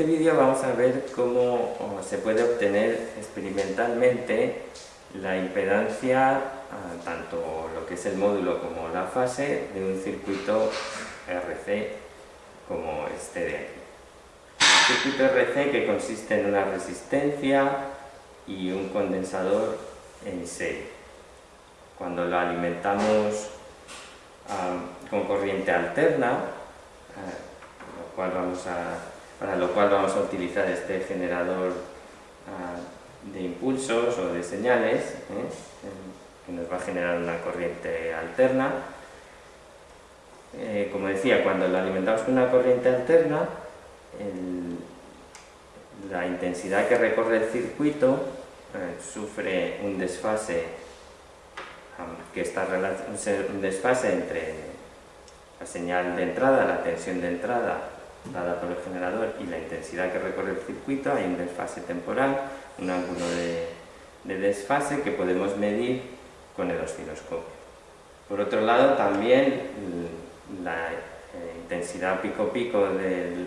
este vídeo vamos a ver cómo se puede obtener experimentalmente la impedancia, ah, tanto lo que es el módulo como la fase, de un circuito RC como este de aquí. Circuito RC que consiste en una resistencia y un condensador en serie. Cuando lo alimentamos ah, con corriente alterna, ah, lo cual vamos a para lo cual vamos a utilizar este generador ah, de impulsos o de señales, ¿eh? que nos va a generar una corriente alterna. Eh, como decía, cuando lo alimentamos con una corriente alterna, la intensidad que recorre el circuito eh, sufre un desfase que está un desfase entre la señal de entrada, la tensión de entrada dada por el generador y la intensidad que recorre el circuito, hay un desfase temporal, un ángulo de, desfase que podemos medir con el osciloscopio. Por otro lado, también la eh, intensidad pico-pico de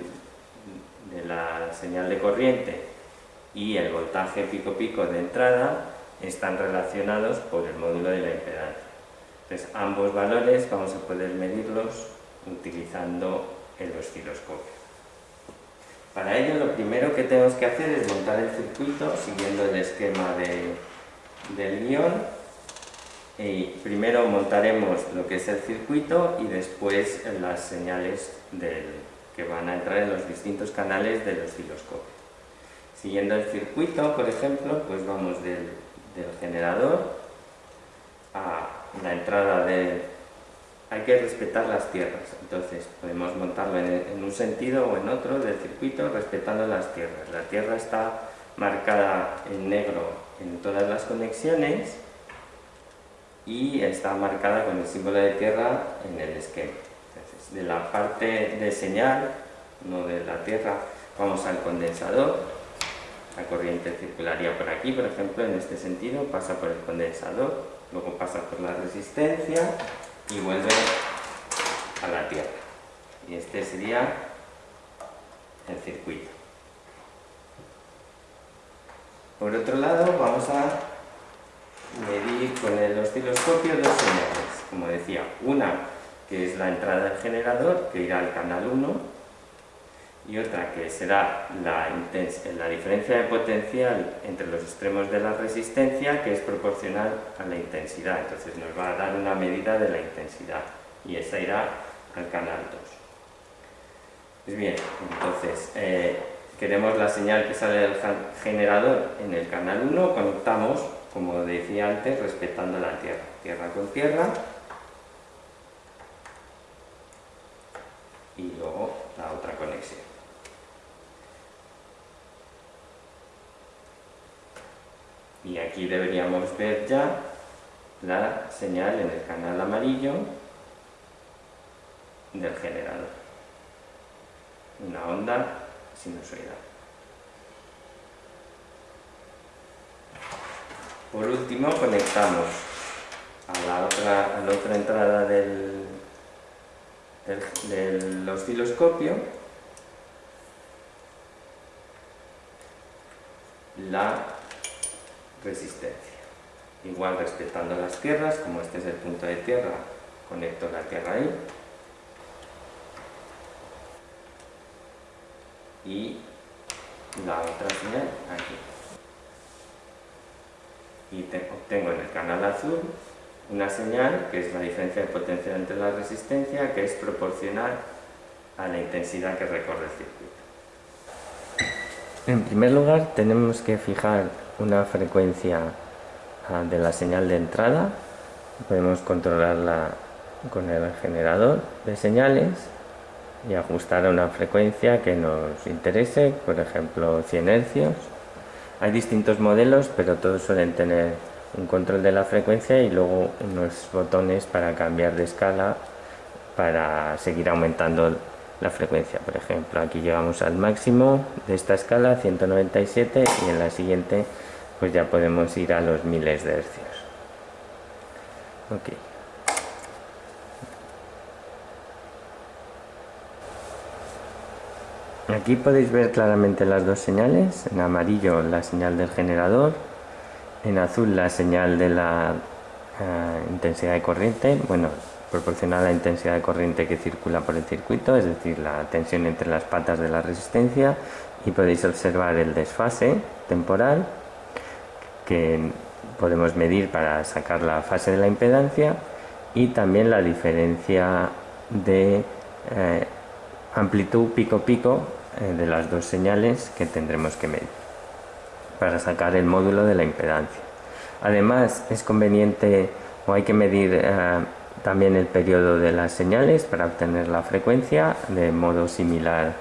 la señal de corriente y el voltaje pico-pico de entrada están relacionados por el módulo de la impedancia. Entonces, ambos valores vamos a poder medirlos utilizando el osciloscopio. Para ello lo primero que tenemos que hacer es montar el circuito siguiendo el esquema del guion. Y primero montaremos lo que es el circuito y después las señales que van a entrar en los distintos canales del osciloscopio. Siguiendo el circuito, por ejemplo, pues vamos del, del generador a la entrada de, hay que respetar las tierras, entonces podemos montarlo en, un sentido o en otro del circuito respetando las tierras. La tierra está marcada en negro en todas las conexiones y está marcada con el símbolo de tierra en el esquema. Entonces, de la parte de señal, no de la tierra, vamos al condensador, la corriente circularía por aquí, por ejemplo, en este sentido, pasa por el condensador, luego pasa por la resistencia y vuelve a la Tierra. Y este sería el circuito. Por otro lado, vamos a medir con el osciloscopio dos señales. Como decía, una que es la entrada del generador, que irá al canal 1, y otra que será la, la, diferencia de potencial entre los extremos de la resistencia que es proporcional a la intensidad, entonces nos va a dar una medida de la intensidad y esa irá al canal 2. Pues bien, entonces eh, queremos la señal que sale del generador en el canal 1, conectamos, como decía antes, respetando la tierra, tierra con tierra, y luego la otra conexión. Y aquí deberíamos ver ya la señal en el canal amarillo del generador. Una onda sinusoidal. Por último conectamos a la otra, a la otra entrada del, del, del osciloscopio la resistencia. Igual respetando las tierras, como este es el punto de tierra, conecto la tierra ahí. Y la otra señal aquí. Y obtengo en el canal azul una señal que es la diferencia de potencia entre la resistencia que es proporcional a la intensidad que recorre el circuito. En primer lugar tenemos que fijar una frecuencia ah, de la señal de entrada podemos controlarla con el generador de señales y ajustar a una frecuencia que nos interese, por ejemplo 100 hercios. Hay distintos modelos, pero todos suelen tener un control de la frecuencia y luego unos botones para cambiar de escala para seguir aumentando la frecuencia. Por ejemplo, aquí llegamos al máximo de esta escala, 197, y en la siguiente pues ya podemos ir a los miles de hercios. Okay. Aquí podéis ver claramente las dos señales, en amarillo la señal del generador, en azul la señal de la eh, intensidad de corriente, bueno, proporcional a la intensidad de corriente que circula por el circuito, es decir, la tensión entre las patas de la resistencia y podéis observar el desfase temporal que podemos medir para sacar la fase de la impedancia y también la diferencia de eh, amplitud pico-pico eh, de las dos señales que tendremos que medir para sacar el módulo de la impedancia. Además es conveniente o hay que medir eh, también el periodo de las señales para obtener la frecuencia de modo similar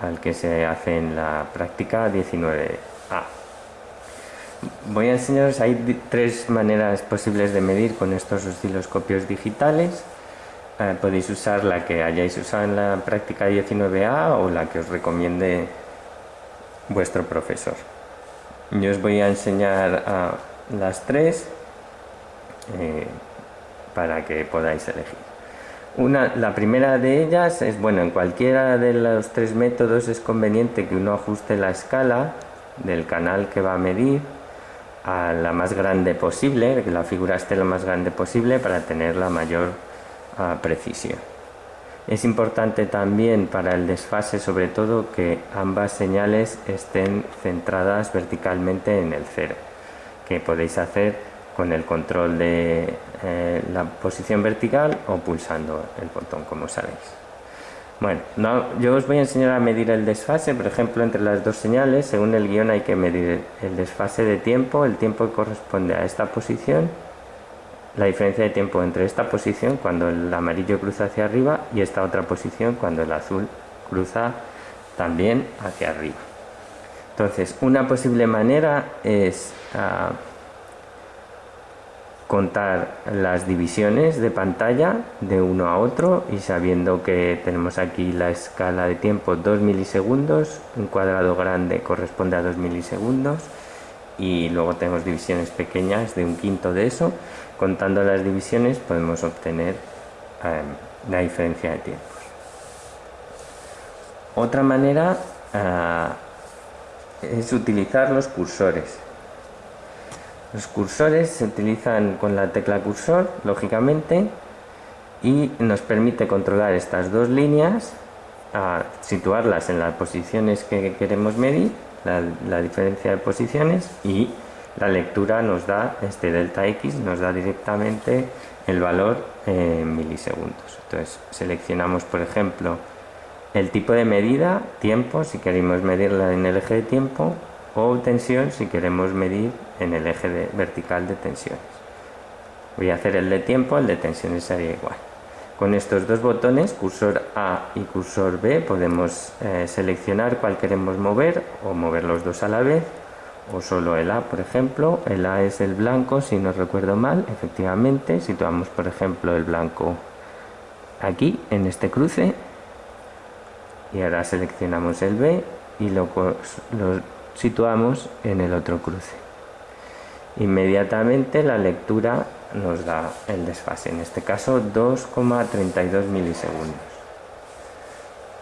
al que se hace en la práctica 19A. Voy a enseñaros, hay tres maneras posibles de medir con estos osciloscopios digitales. Eh, podéis usar la que hayáis usado en la práctica 19A o la que os recomiende vuestro profesor. Yo os voy a enseñar a las tres. Eh, para que podáis elegir. Una, la primera de ellas es, bueno, en cualquiera de los tres métodos es conveniente que uno ajuste la escala del canal que va a medir a la más grande posible, que la figura esté lo más grande posible para tener la mayor ah, precisión. Es importante también para el desfase sobre todo que ambas señales estén centradas verticalmente en el cero, que podéis hacer con el control de eh, la posición vertical o pulsando el botón como sabéis bueno, yo os voy a enseñar a medir el desfase, por ejemplo, entre las dos señales, según el guion hay que medir el desfase de tiempo, el tiempo que corresponde a esta posición, la diferencia de tiempo entre esta posición cuando el amarillo cruza hacia arriba y esta otra posición cuando el azul cruza también hacia arriba. Entonces, una posible manera es... Ah, contar las divisiones de pantalla de uno a otro y sabiendo que tenemos aquí la escala de tiempo 2 milisegundos, un cuadrado grande corresponde a 2 milisegundos y luego tenemos divisiones pequeñas de un quinto de eso, contando las divisiones podemos obtener em, la diferencia de tiempos. Otra manera ah, es utilizar los cursores los cursores se utilizan con la tecla cursor, lógicamente, y nos permite controlar estas dos líneas, situarlas en las posiciones que queremos medir, la, diferencia de posiciones, y la lectura nos da, este delta x nos da directamente el valor en milisegundos. Entonces seleccionamos, por ejemplo, el tipo de medida, tiempo, si queremos medirla en el eje de tiempo, o tensión si queremos medir en el eje vertical de tensiones. Voy a hacer el de tiempo, el de tensiones sería igual. Con estos dos botones, cursor A y cursor B, podemos eh, seleccionar cuál queremos mover o mover los dos a la vez o solo el A, por ejemplo. El A es el blanco, si no recuerdo mal, efectivamente. Situamos, por ejemplo, el blanco aquí, en este cruce. Y ahora seleccionamos el B y lo situamos en el otro cruce. Inmediatamente la lectura nos da el desfase, en este caso 2,32 milisegundos.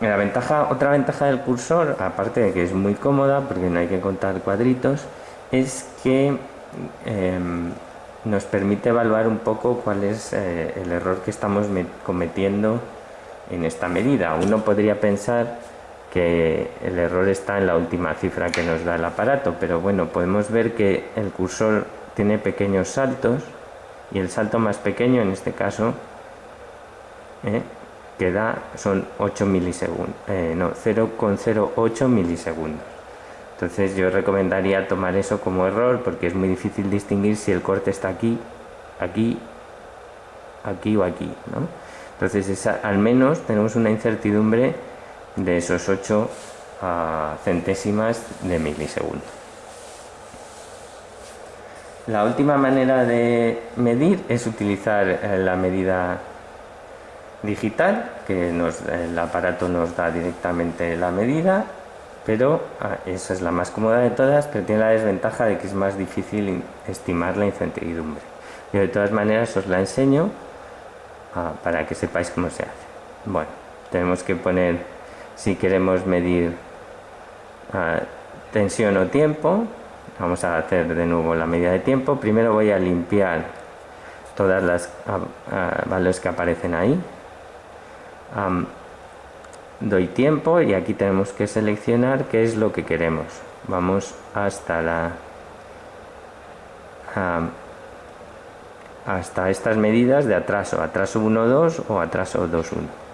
La ventaja, otra ventaja del cursor, aparte de que es muy cómoda porque no hay que contar cuadritos, es que em, nos permite evaluar un poco cuál es eh, el error que estamos cometiendo en esta medida. Uno podría pensar que el error está en la última cifra que nos da el aparato, pero bueno, podemos ver que el cursor tiene pequeños saltos y el salto más pequeño en este caso ¿eh? que da son 8 milisegundos, eh, no, 0,08 milisegundos. Entonces yo recomendaría tomar eso como error porque es muy difícil distinguir si el corte está aquí, aquí, aquí o aquí. Entonces al menos tenemos una incertidumbre de esos 8 centésimas de milisegundo. La última manera de medir es utilizar eh, la medida digital, que el aparato nos da directamente la medida, pero ah, esa es la más cómoda de todas, pero tiene la desventaja de que es más difícil estimar la incertidumbre. Yo de todas maneras os la enseño ah, para que sepáis cómo se hace. Bueno, tenemos que poner si queremos medir ah, tensión o tiempo vamos a hacer de nuevo la medida de tiempo. Primero voy a limpiar todas las ah, ah, valores que aparecen ahí. Doy tiempo y aquí tenemos que seleccionar qué es lo que queremos. Vamos hasta la hasta estas medidas de atraso atraso 1 2 o atraso 2 1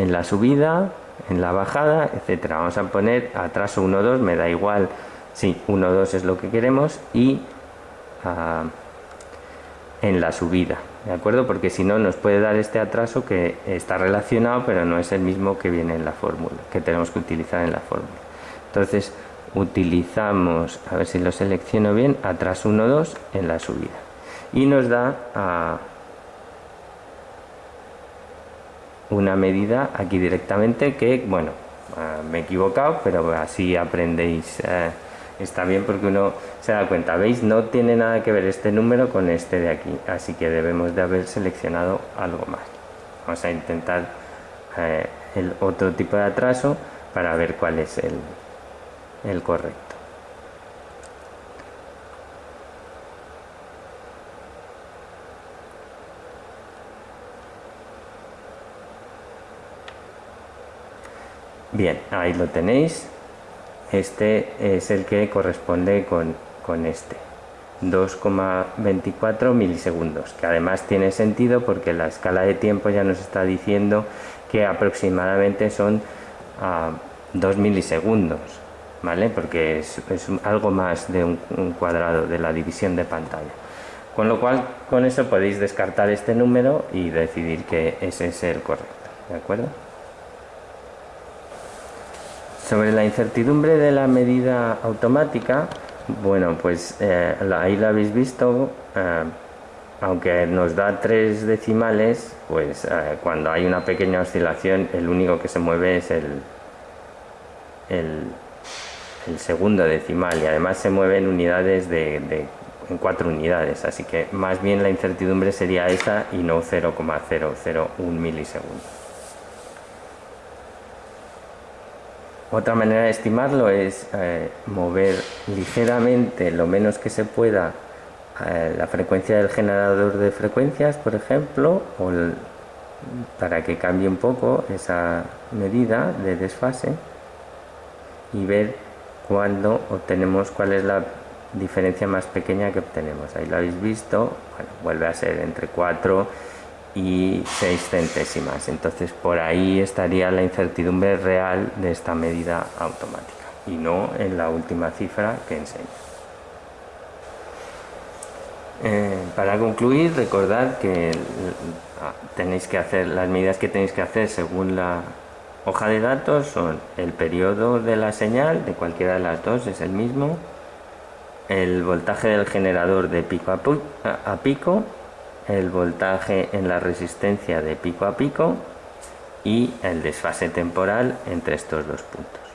en la subida en la bajada etcétera vamos a poner atraso 1 2 me da igual si 1 2 es lo que queremos y en la subida ¿de acuerdo? Porque si no nos puede dar este atraso que está relacionado pero no es el mismo que viene en la fórmula, que tenemos que utilizar en la fórmula. Entonces utilizamos, a ver si lo selecciono bien, atraso 1, 2 en la subida. Y nos da a una medida aquí directamente que, bueno, ah, me he equivocado, pero así aprendéis. Eh, está bien porque uno se da cuenta, ¿veis? No tiene nada que ver este número con este de aquí, así que debemos de haber seleccionado algo más. Vamos a intentar eh, el otro tipo de atraso para ver cuál es el, el correcto. Bien, ahí lo tenéis este es el que corresponde con, con este 2,24 milisegundos que además tiene sentido porque la escala de tiempo ya nos está diciendo que aproximadamente son 2 ah, milisegundos ¿vale? porque es, algo más de un, un, cuadrado de la división de pantalla con lo cual con eso podéis descartar este número y decidir que ese es el correcto ¿de acuerdo? Sobre la incertidumbre de la medida automática, bueno, pues eh, ahí lo habéis visto, eh, aunque nos da tres decimales, pues eh, cuando hay una pequeña oscilación, el único que se mueve es el, segundo decimal y además se mueve en unidades de, en cuatro unidades, así que más bien la incertidumbre sería esa y no 0,001 milisegundos. Otra manera de estimarlo es eh, mover ligeramente, lo menos que se pueda, eh, la frecuencia del generador de frecuencias, por ejemplo, para que cambie un poco esa medida de desfase y ver cuándo obtenemos cuál es la diferencia más pequeña que obtenemos. Ahí lo habéis visto, vuelve a ser entre 4 y 6 centésimas. Entonces por ahí estaría la incertidumbre real de esta medida automática y no en la última cifra que enseño. Eh, para concluir, recordad que ah, tenéis que hacer las medidas que tenéis que hacer según la hoja de datos son el periodo de la señal de cualquiera de las dos es el mismo el voltaje del generador de pico a pico el voltaje en la resistencia de pico a pico y el desfase temporal entre estos dos puntos.